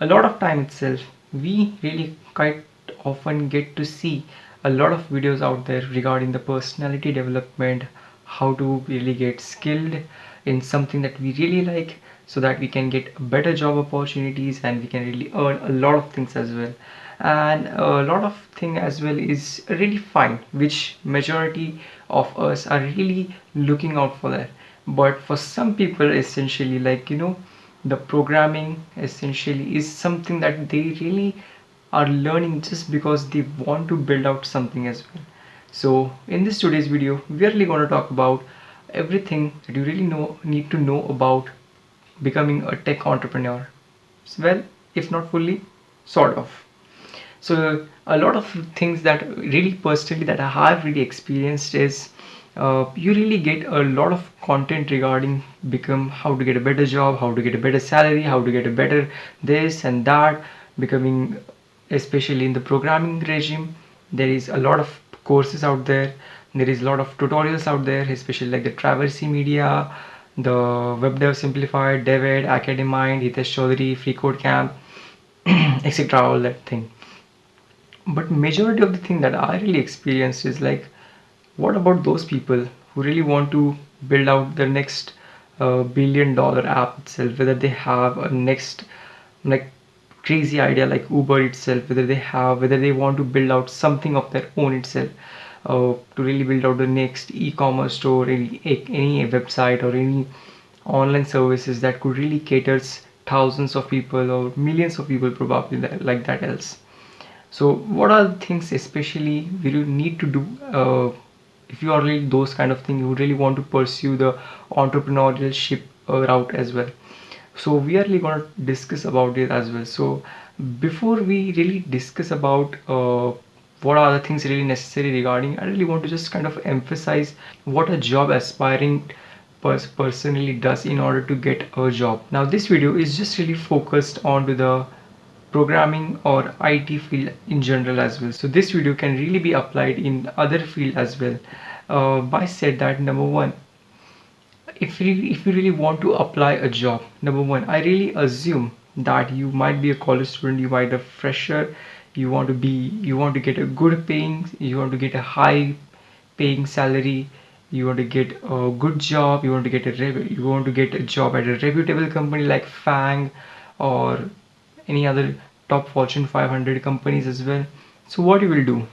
a lot of time itself we really quite often get to see a lot of videos out there regarding the personality development how to really get skilled in something that we really like so that we can get better job opportunities and we can really earn a lot of things as well. And a lot of thing as well is really fine which majority of us are really looking out for that. But for some people essentially like you know the programming essentially is something that they really are learning just because they want to build out something as well. So in this today's video we are really going to talk about everything that you really know need to know about becoming a tech entrepreneur. Well if not fully sort of. So a lot of things that really personally that i have really experienced is uh, you really get a lot of content regarding become how to get a better job how to get a better salary how to get a better this and that becoming especially in the programming regime there is a lot of courses out there there is a lot of tutorials out there especially like the traversy media the web dev simplified david academind Hitesh Choudhary free code camp etc all that thing. But majority of the thing that i really experienced is like what about those people who really want to build out their next uh, billion dollar app itself whether they have a next like crazy idea like uber itself whether they have whether they want to build out something of their own itself uh, to really build out the next e-commerce store any, any website or any online services that could really caters thousands of people or millions of people probably like that else? So what are the things especially we need to do uh, if you are really those kind of thing you really want to pursue the entrepreneurship uh, route as well. So we are really going to discuss about it as well. So before we really discuss about uh, what are the things really necessary regarding i really want to just kind of emphasize what a job aspiring pers personally does in order to get a job. Now this video is just really focused on to the programming or IT field in general as well. So this video can really be applied in other field as well. Uh, by said that number one, if you if you really want to apply a job, number one, I really assume that you might be a college student, you might a fresher, you want to be you want to get a good paying, you want to get a high paying salary, you want to get a good job, you want to get a you want to get a job at a reputable company like FAANG or any other top fortune 500 companies as well. So what you will do?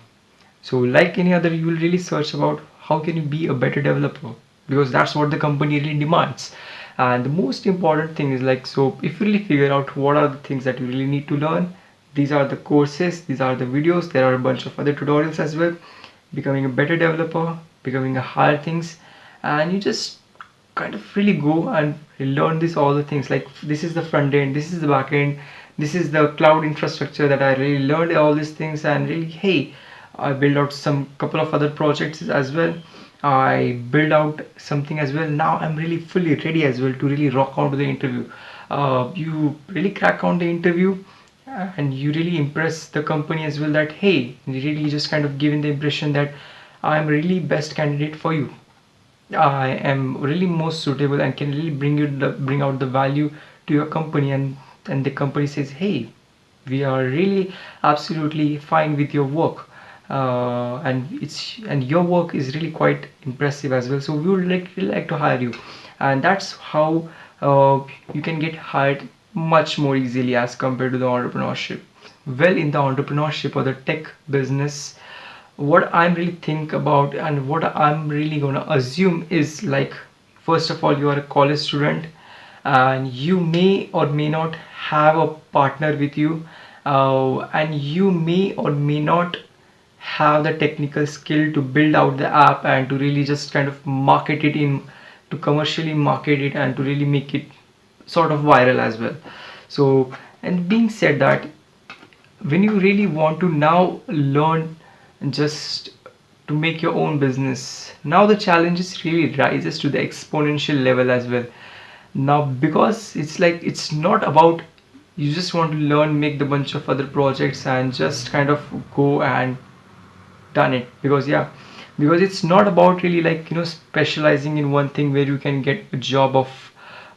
So like any other you will really search about how can you be a better developer because that's what the company really demands. And the most important thing is like so if you really figure out what are the things that you really need to learn these are the courses these are the videos there are a bunch of other tutorials as well. Becoming a better developer becoming a higher things and you just kind of really go and learn this all the things. Like this is the front end this is the back end this is the cloud infrastructure that I really learned all these things and really hey I build out some couple of other projects as well. I build out something as well. Now I'm really fully ready as well to really rock out the interview. Uh, you really crack on the interview and you really impress the company as well that hey really just kind of giving the impression that I'm really best candidate for you. I am really most suitable and can really bring you the bring out the value to your company and and the company says hey we are really absolutely fine with your work uh, and it's and your work is really quite impressive as well. So we would like really like to hire you. And that's how uh, you can get hired much more easily as compared to the entrepreneurship. Well in the entrepreneurship or the tech business what i'm really think about and what i'm really gonna assume is like first of all you are a college student and you may or may not have a partner with you uh, and you may or may not have the technical skill to build out the app and to really just kind of market it in to commercially market it and to really make it sort of viral as well. So and being said that when you really want to now learn just to make your own business now the challenges really rises to the exponential level as well now because it's like it's not about you just want to learn make the bunch of other projects and just kind of go and done it. Because yeah because it's not about really like you know specializing in one thing where you can get a job of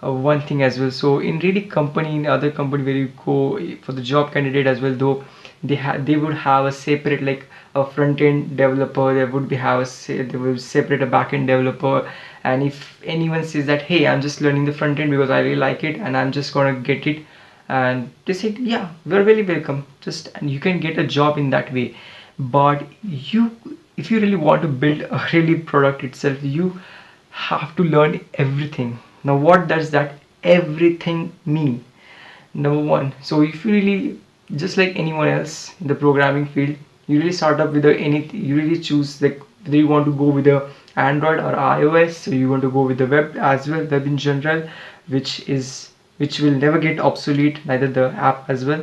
uh, one thing as well. So in really company in other company where you go for the job candidate as well though they have they would have a separate like a front end developer they would be have a they will separate a back end developer. And if anyone says that hey i'm just learning the front end because i really like it and i'm just gonna get it and they said yeah we're very welcome. Just and you can get a job in that way. But you if you really want to build a really product itself you have to learn everything. Now what does that everything mean? Number one so if you really just like anyone else in the programming field you really start up with a anything you really choose like whether you want to go with the android or ios so you want to go with the web as well web in general which is which will never get obsolete neither the app as well.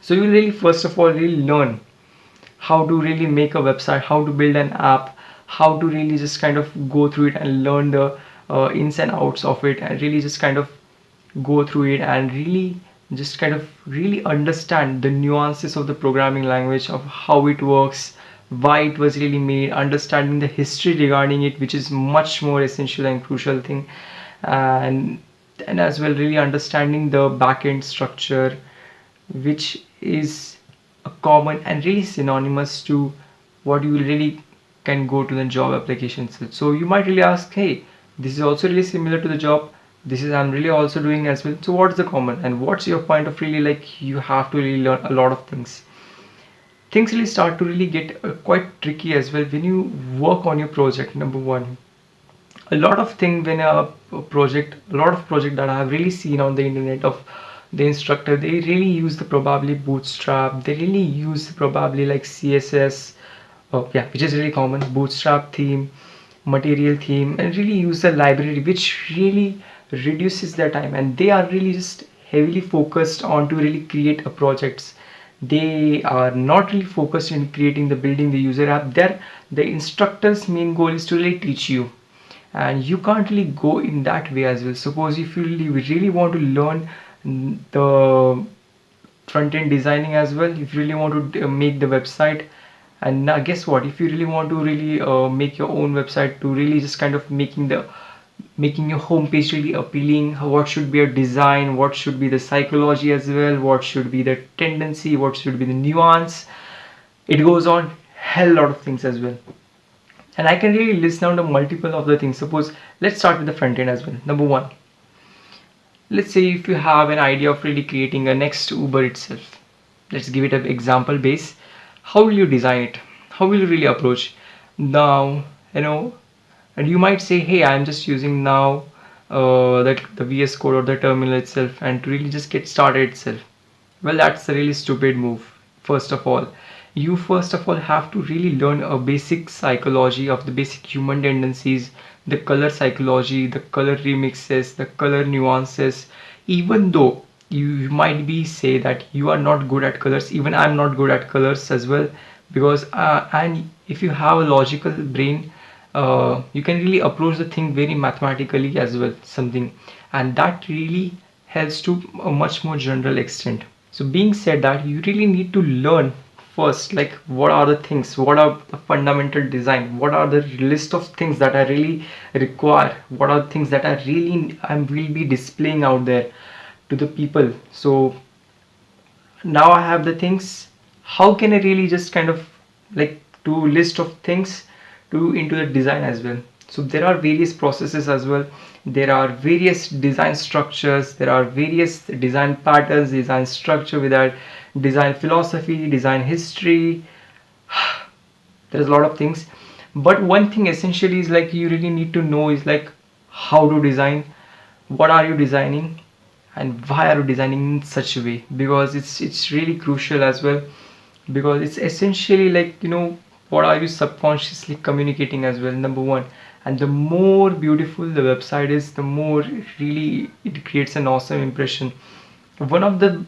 So you really first of all really learn how to really make a website how to build an app how to really just kind of go through it and learn the uh, ins and outs of it and really just kind of go through it and really just kind of really understand the nuances of the programming language of how it works why it was really made understanding the history regarding it which is much more essential and crucial thing. Uh, and and as well really understanding the backend structure which is a common and really synonymous to what you really can go to the job applications so you might really ask hey this is also really similar to the job this is I'm really also doing as well so what's the common. And what's your point of really like you have to really learn a lot of things. Things really start to really get uh, quite tricky as well when you work on your project number one. A lot of thing when a, a project a lot of project that I have really seen on the internet of the instructor they really use the probably bootstrap. They really use probably like css oh yeah which is really common bootstrap theme material theme and really use the library which really reduces their time. And they are really just heavily focused on to really create a projects. They are not really focused in creating the building the user app. There the instructor's main goal is to really teach you. And you can't really go in that way as well. Suppose if you really, want to learn the front-end designing as well if you really want to uh, make the website and now guess what? If you really want to really uh, make your own website to really just kind of making the making your homepage really appealing what should be your design what should be the psychology as well what should be the tendency what should be the nuance. It goes on hell lot of things as well. And I can really list down the multiple of the things. Suppose let's start with the front end as well. Number one let's say if you have an idea of really creating a next Uber itself. Let's give it an example base. How will you design it? How will you really approach? Now you know and you might say hey i'm just using now uh, that the vs code or the terminal itself and to really just get started itself. Well that's a really stupid move first of all. You first of all have to really learn a basic psychology of the basic human tendencies the color psychology the color remixes the color nuances. Even though you might be say that you are not good at colors even i'm not good at colors as well because uh, and if you have a logical brain uh, you can really approach the thing very mathematically as well something. And that really helps to a much more general extent. So being said that you really need to learn first like what are the things what are the fundamental design what are the list of things that i really require what are the things that i really i will be displaying out there to the people. So now I have the things. How can I really just kind of like do list of things to into the design as well. So there are various processes as well. There are various design structures. There are various design patterns design structure with our design philosophy design history. There's a lot of things. But one thing essentially is like you really need to know is like how to design what are you designing and why are you designing in such a way? Because it's it's really crucial as well. Because it's essentially like you know what are you subconsciously communicating as well number one. And the more beautiful the website is the more really it creates an awesome impression. One of the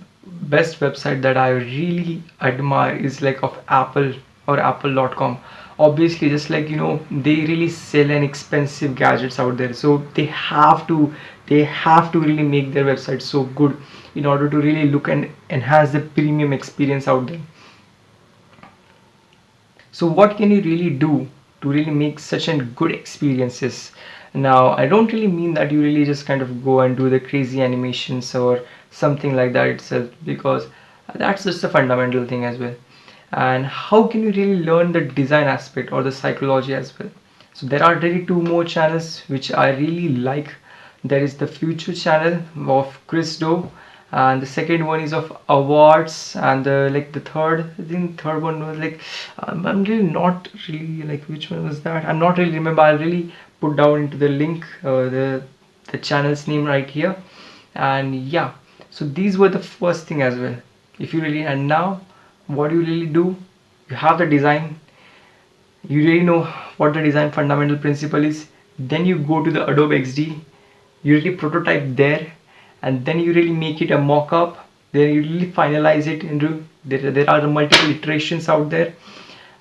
best website that i really admire is like of apple or apple.com obviously just like you know they really sell an expensive gadgets out there. So they have to they have to really make their website so good in order to really look and enhance the premium experience out there so what can you really do to really make such a good experiences? Now i don't really mean that you really just kind of go and do the crazy animations or something like that itself because that's just a fundamental thing as well. And how can you really learn the design aspect or the psychology as well? So there are really two more channels which i really like. There is the Futur channel of chris do and the second one is of Awwwards and the like the third i think third one was like um, i'm really not really like which one was that? I'm not really remember i'll really put down into the link uh, the the channel's name right here. And yeah so these were the first thing as well. If you really and now what you really do you have the design you really know what the design fundamental principle is then you go to the adobe xd you really prototype there and then you really make it a mock-up. Then you really finalize it into there, there are multiple iterations out there.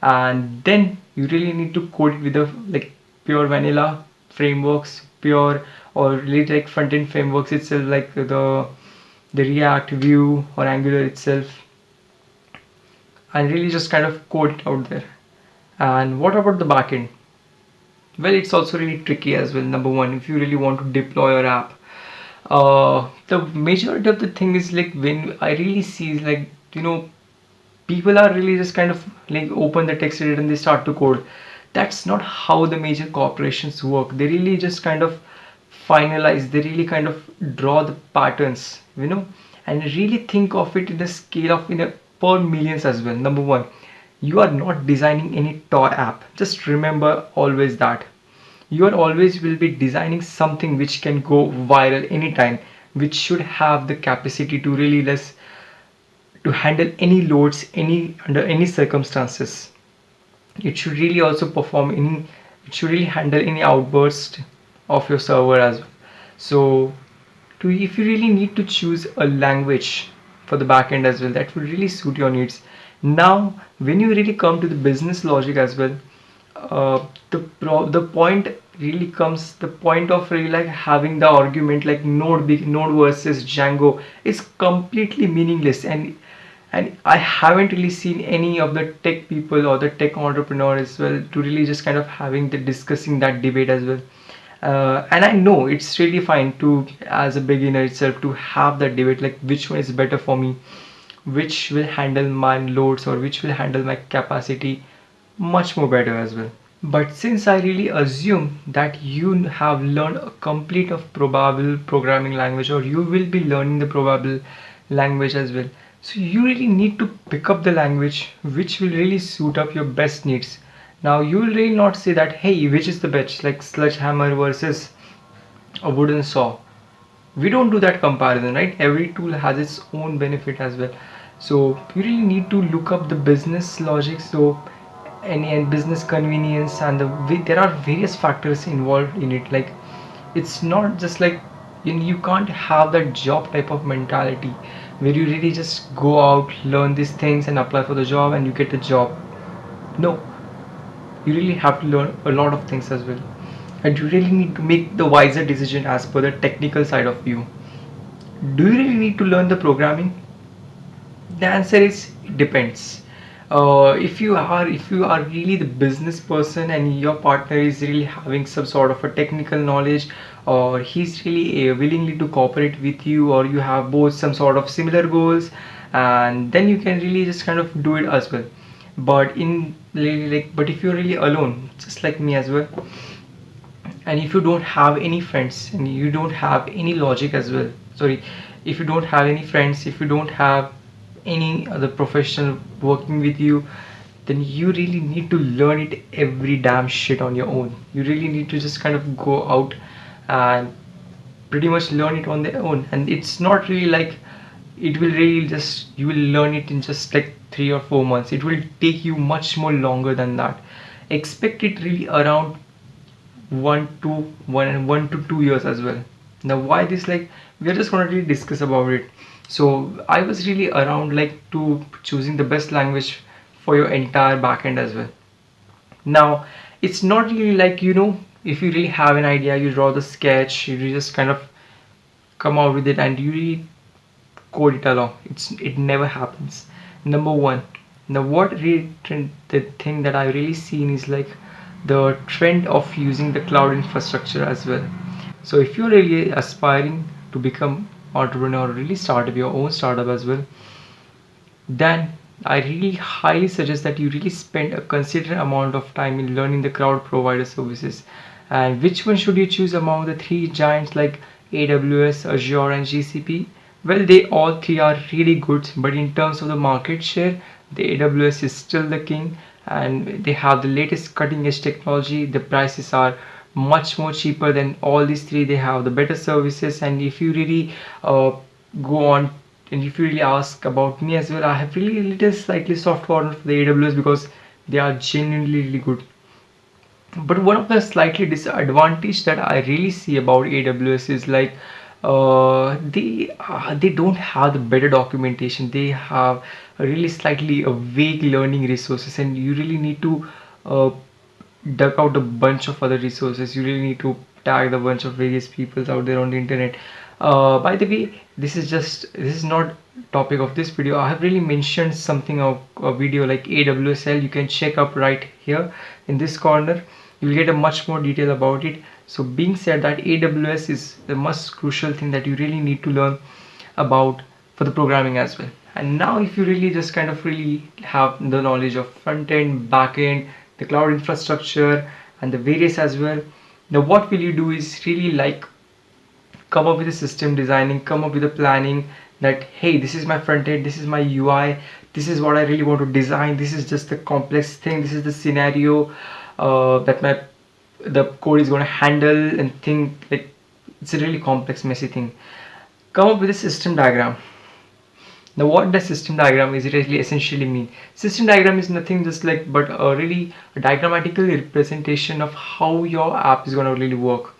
And then you really need to code it with the like pure vanilla frameworks pure or really like front-end frameworks itself like the the react Vue or angular itself. And really just kind of code it out there. And what about the backend? Well it's also really tricky as well. Number one if you really want to deploy your app uh, the majority of the thing is like when I really see like you know people are really just kind of like open the text editor and they start to code. That's not how the major corporations work. They really just kind of finalize they really kind of draw the patterns you know and really think of it in the scale of in a per millions as well. Number one you are not designing any toy app. Just remember always that you are always will be designing something which can go viral anytime which should have the capacity to really less to handle any loads any under any circumstances. It should really also perform any it should really handle any outburst of your server as well. So to if you really need to choose a language for the backend as well that will really suit your needs. Now when you really come to the business logic as well uh, the pro the point really comes the point of really like having the argument like node big node versus django is completely meaningless. And and i haven't really seen any of the tech people or the tech entrepreneurs as well to really just kind of having the discussing that debate as well. Uh, and i know it's really fine to as a beginner itself to have that debate like which one is better for me which will handle my loads or which will handle my capacity much more better as well. But since I really assume that you have learned a complete of probable programming language or you will be learning the probable language as well so you really need to pick up the language which will really suit up your best needs. Now you will really not say that hey which is the best? Like sledgehammer versus a wooden saw. We don't do that comparison right? Every tool has its own benefit as well. So you really need to look up the business logic. So any and business convenience and the there are various factors involved in it. Like it's not just like you, you can't have that job type of mentality where you really just go out learn these things and apply for the job and you get a job. No. You really have to learn a lot of things as well. And you really need to make the wiser decision as per the technical side of you. Do you really need to learn the programming? The answer is it depends uh, if you are if you are really the business person and your partner is really having some sort of a technical knowledge or he's really uh, willingly to cooperate with you or you have both some sort of similar goals and then you can really just kind of do it as well. But in like but if you're really alone just like me as well and if you don't have any friends and you don't have any logic as well sorry if you don't have any friends if you don't have any other professional working with you then you really need to learn it every damn shit on your own. You really need to just kind of go out and pretty much learn it on their own. And it's not really like it will really just you will learn it in just like three or four months. It will take you much more longer than that. Expect it really around one to one and one to two years as well. Now why this? Like we are just going to really discuss about it so i was really around like to choosing the best language for your entire backend as well. Now it's not really like you know if you really have an idea you draw the sketch you just kind of come out with it and you really code it along. It's it never happens. Number one. Now what really the thing that i really seen is like the trend of using the cloud infrastructure as well. So if you're really aspiring to become entrepreneur or really start up your own startup as well then I really highly suggest that you really spend a considerable amount of time in learning the cloud provider services. And which one should you choose among the three giants like AWS, Azure and GCP well they all three are really good but in terms of the market share the AWS is still the king and they have the latest cutting edge technology. The prices are much more cheaper than all these three. They have the better services. And if you really uh, go on and if you really ask about me as well i have really little slightly soft corner for the aws because they are genuinely really good. But one of the slightly disadvantage that i really see about aws is like uh, they uh, they don't have the better documentation. They have really slightly a vague learning resources. And you really need to dug out a bunch of other resources. You really need to tag the bunch of various people out there on the internet. Uh, by the way this is just this is not topic of this video. I have really mentioned something of a video like awsl you can check up right here in this corner. You'll get a much more detail about it. So being said that aws is the most crucial thing that you really need to learn about for the programming as well. And now if you really just kind of really have the knowledge of front end back end the cloud infrastructure and the various as well. Now what will you do is really like come up with a system designing come up with a planning that hey this is my front end this is my ui this is what i really want to design this is just the complex thing this is the scenario uh, that my the code is going to handle and think like it's a really complex messy thing. Come up with a system diagram now what does system diagram is really essentially mean? System diagram is nothing just like but a really diagrammatical representation of how your app is going to really work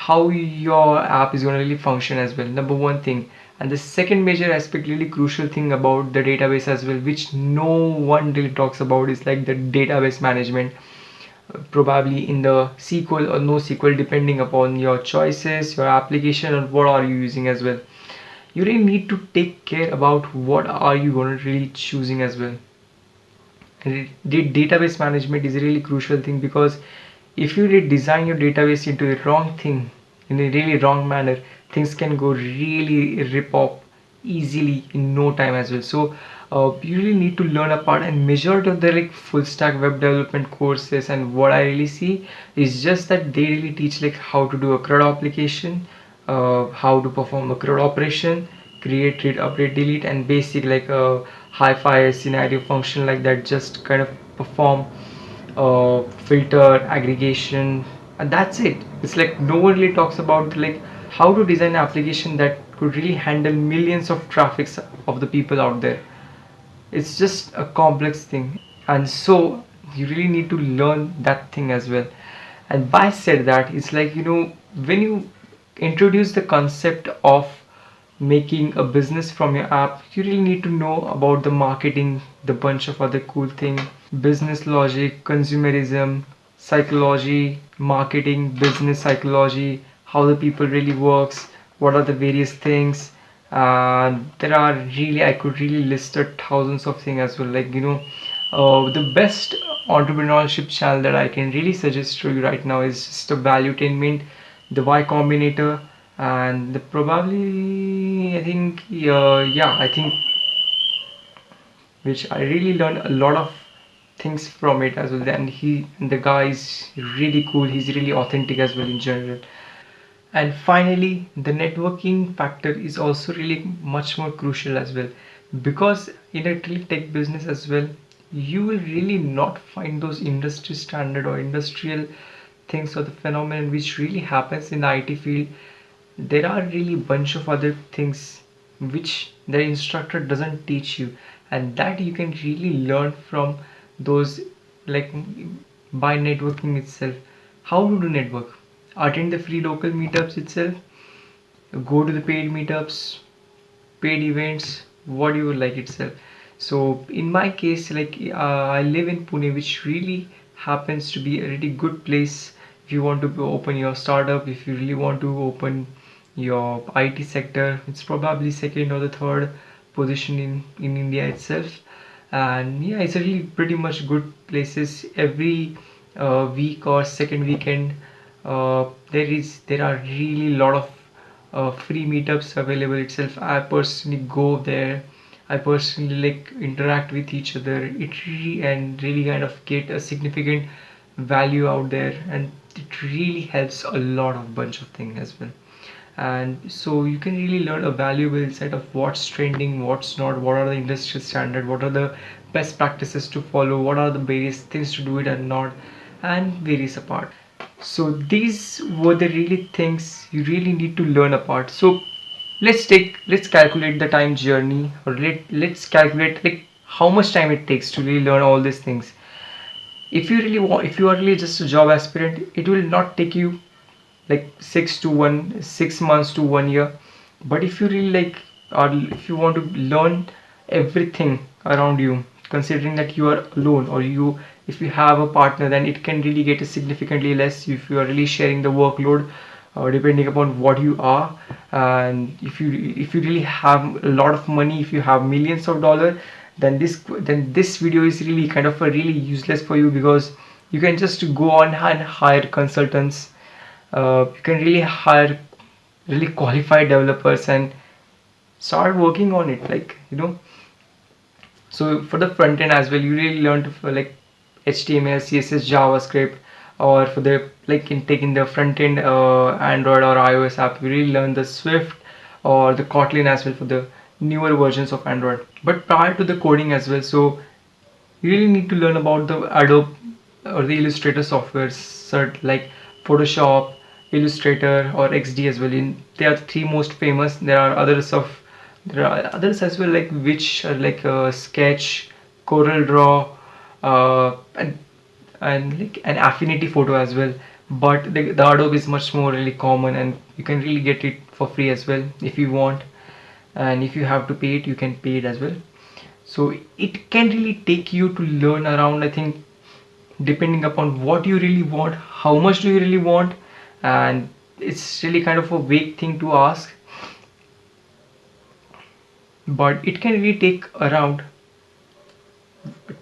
how your app is going to really function as well number one thing. And the second major aspect really crucial thing about the database as well which no one really talks about is like the database management. Probably in the SQL or NoSQL depending upon your choices your application and what are you using as well you really need to take care about what are you going to really choosing as well. The database management is a really crucial thing because if you design your database into a wrong thing in a really wrong manner things can go really rip off easily in no time as well. So uh, you really need to learn apart and majority of the like full stack web development courses and what I really see is just that they really teach like how to do a CRUD application uh, how to perform a CRUD operation create read update delete and basic like a hi-fi scenario function like that just kind of perform uh, filter aggregation and that's it. It's like no one really talks about like how to design an application that could really handle millions of traffics of the people out there. It's just a complex thing and so you really need to learn that thing as well. And by said that it's like you know when you introduce the concept of making a business from your app you really need to know about the marketing the bunch of other cool thing. Business logic consumerism psychology marketing business psychology how the people really works what are the various things. Uh, there are really I could really list thousands of things as well. Like you know uh, the best entrepreneurship channel that I can really suggest to you right now is just a Valuetainment the Y Combinator and the probably I think uh, yeah I think which I really learned a lot of things from it as well. And he the guy is really cool. He's really authentic as well in general. And finally the networking factor is also really much more crucial as well. Because in a tech business as well you will really not find those industry standard or industrial things or the phenomenon which really happens in the IT field there are really bunch of other things which the instructor doesn't teach you. And that you can really learn from those like by networking itself. How to do network? Attend the free local meetups itself? Go to the paid meetups? Paid events? What you would like itself. So in my case like uh, I live in Pune which really happens to be a really good place if you want to open your startup if you really want to open your IT sector it's probably second or the third position in in India itself. And yeah it's a really pretty much good places. Every uh, week or second weekend uh, there is there are really lot of uh, free meetups available itself. I personally go there. I personally like interact with each other. It really and really kind of get a significant value out there. And it really helps a lot of bunch of things as well. And so you can really learn a valuable insight of what's trending what's not what are the industry standard what are the best practices to follow what are the various things to do it and not and various apart. So these were the really things you really need to learn apart. So let's take let's calculate the time journey or let, let's calculate like how much time it takes to really learn all these things if you really want if you are really just a job aspirant it will not take you like six to one six months to one year. But if you really like or if you want to learn everything around you considering that you are alone or you if you have a partner then it can really get significantly less if you are really sharing the workload uh, depending upon what you are. And if you if you really have a lot of money if you have millions of dollar then this then this video is really kind of a really useless for you because you can just go on and hire consultants. Uh, you can really hire really qualified developers and start working on it like you know. So for the front end as well you really learn to like html css javascript or for the like in taking the front end uh, android or ios app you really learn the swift or the kotlin as well for the newer versions of android but prior to the coding as well so you really need to learn about the adobe or the illustrator software cert like photoshop Illustrator or XD as well. In they are the three most famous. There are others of there are others as well like which are like uh, Sketch, Corel Draw, uh, and and like an Affinity Photo as well. But the, the Adobe is much more really common and you can really get it for free as well if you want. And if you have to pay it, you can pay it as well. So it can really take you to learn around. I think depending upon what you really want, how much do you really want and it's really kind of a vague thing to ask but it can really take around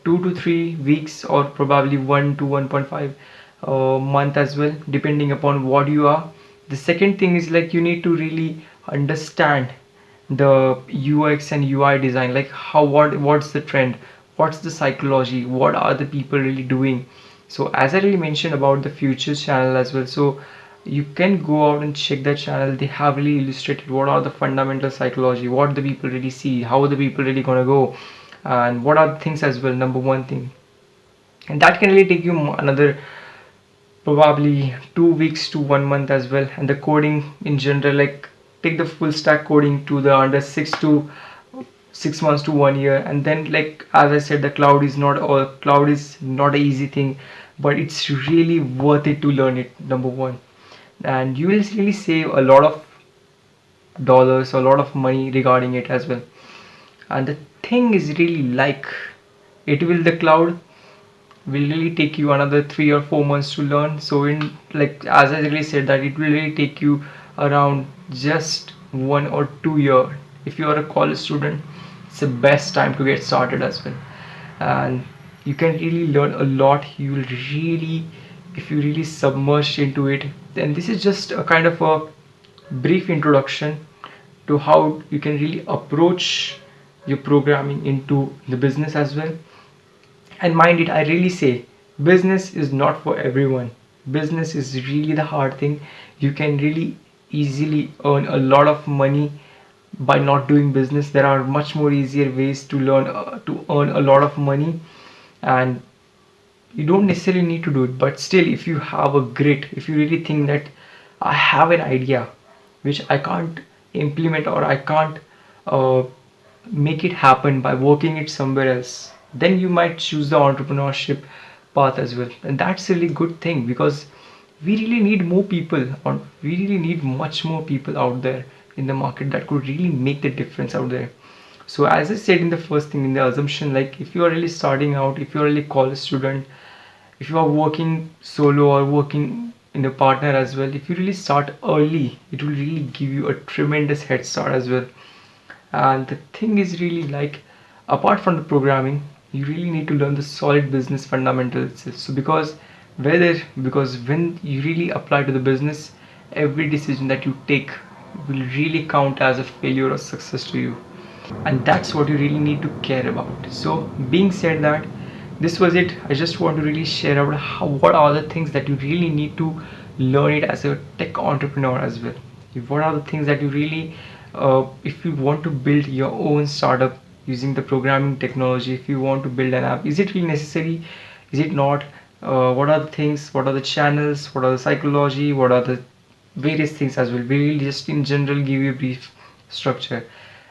two to three weeks or probably one to 1.5 uh, month as well depending upon what you are the second thing is like you need to really understand the UX and UI design like how what what's the trend? What's the psychology? What are the people really doing? So as I really mentioned about the Futur's channel as well so you can go out and check that channel. They have really illustrated what are the fundamental psychology what the people really see how the people really gonna go and what are the things as well number one thing. And that can really take you another probably two weeks to one month as well. And the coding in general like take the full stack coding to the under six to six months to one year. And then like as i said the cloud is not all cloud is not an easy thing but it's really worth it to learn it number one. And you will really save a lot of dollars a lot of money regarding it as well. And the thing is really like it will the cloud will really take you another three or four months to learn. So in like as i really said that it will really take you around just one or two year. If you are a college student it's the best time to get started as well. And you can really learn a lot. You will really if you really submerge into it then this is just a kind of a brief introduction to how you can really approach your programming into the business as well. And mind it I really say business is not for everyone. Business is really the hard thing. You can really easily earn a lot of money by not doing business. There are much more easier ways to learn uh, to earn a lot of money and you don't necessarily need to do it. But still if you have a grit if you really think that I have an idea which I can't implement or I can't uh, make it happen by working it somewhere else then you might choose the entrepreneurship path as well. And that's a really good thing because we really need more people or we really need much more people out there in the market that could really make the difference out there. So as i said in the first thing in the assumption like if you are really starting out if you're really college student if you are working solo or working in a partner as well if you really start early it will really give you a tremendous head start as well. And the thing is really like apart from the programming you really need to learn the solid business fundamentals so because whether because when you really apply to the business every decision that you take will really count as a failure or success to you. And that's what you really need to care about. So being said that this was it. I just want to really share out how what are the things that you really need to learn it as a tech entrepreneur as well. What are the things that you really uh, if you want to build your own startup using the programming technology if you want to build an app is it really necessary? Is it not uh, what are the things what are the channels what are the psychology what are the various things as well? We will just in general give you a brief structure.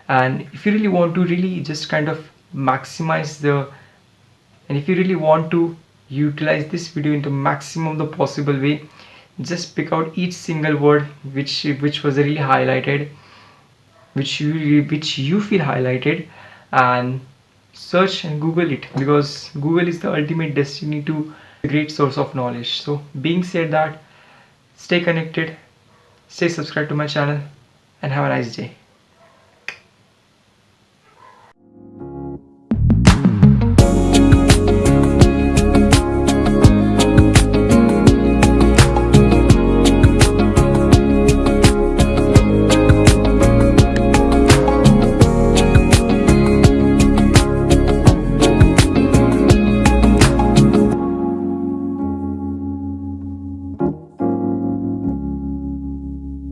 And if you really want to really just kind of maximize the and if you really want to utilize this video into maximum the possible way just pick out each single word which which was really highlighted which you which you feel highlighted and search and google it because google is the ultimate destiny to a great source of knowledge. So being said that stay connected stay subscribed to my channel and have a nice day